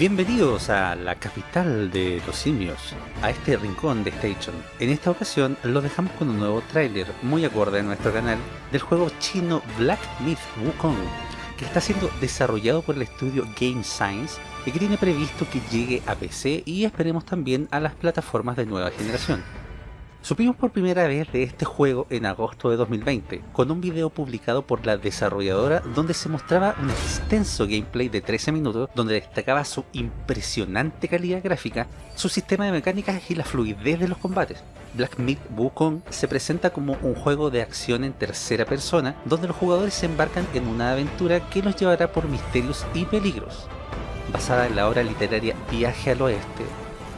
Bienvenidos a la capital de los simios, a este rincón de Station. En esta ocasión lo dejamos con un nuevo tráiler, muy acorde a nuestro canal, del juego chino Black Myth Wukong, que está siendo desarrollado por el estudio Game Science y que tiene previsto que llegue a PC y esperemos también a las plataformas de nueva generación. Supimos por primera vez de este juego en agosto de 2020, con un video publicado por la desarrolladora donde se mostraba un extenso gameplay de 13 minutos donde destacaba su impresionante calidad gráfica, su sistema de mecánicas y la fluidez de los combates. Black Myth Wukong se presenta como un juego de acción en tercera persona donde los jugadores se embarcan en una aventura que los llevará por misterios y peligros. Basada en la obra literaria Viaje al Oeste,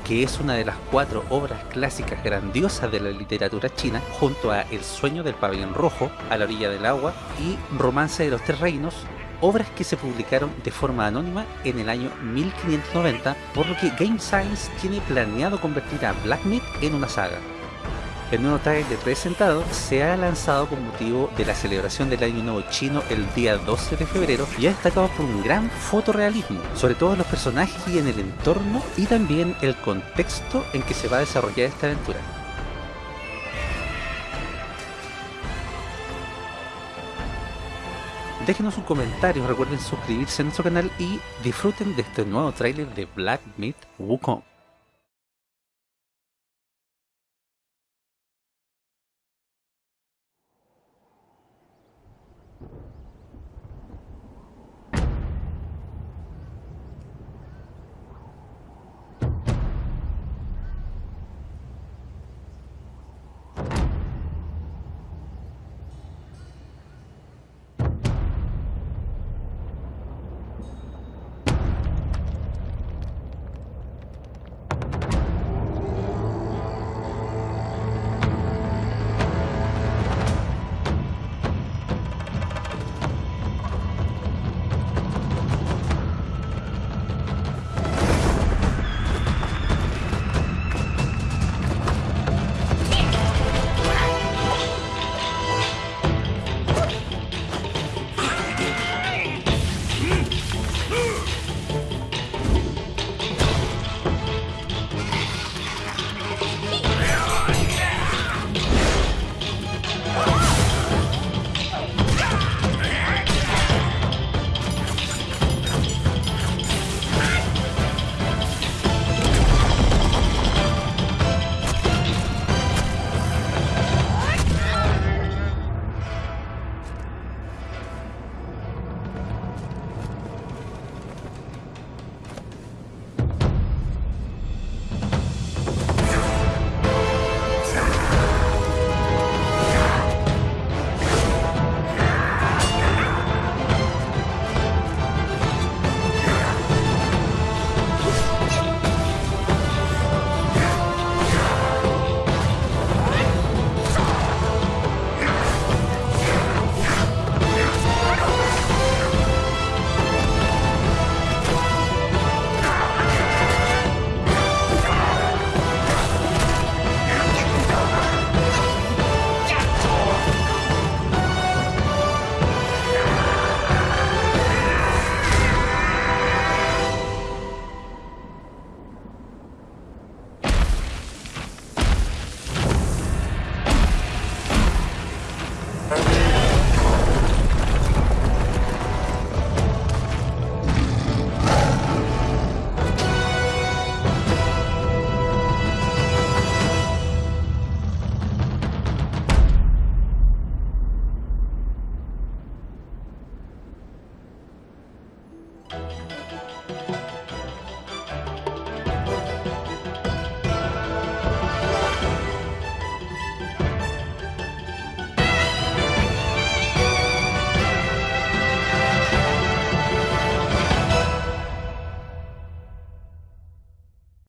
que es una de las cuatro obras clásicas grandiosas de la literatura china, junto a El sueño del pabellón rojo, A la orilla del agua y Romance de los tres reinos, obras que se publicaron de forma anónima en el año 1590, por lo que Game Science tiene planeado convertir a Black Myth en una saga. El nuevo trailer presentado se ha lanzado con motivo de la celebración del Año Nuevo Chino el día 12 de febrero y ha destacado por un gran fotorrealismo, sobre todo en los personajes y en el entorno y también el contexto en que se va a desarrollar esta aventura. Déjenos un comentario, recuerden suscribirse a nuestro canal y disfruten de este nuevo tráiler de Black Myth Wukong.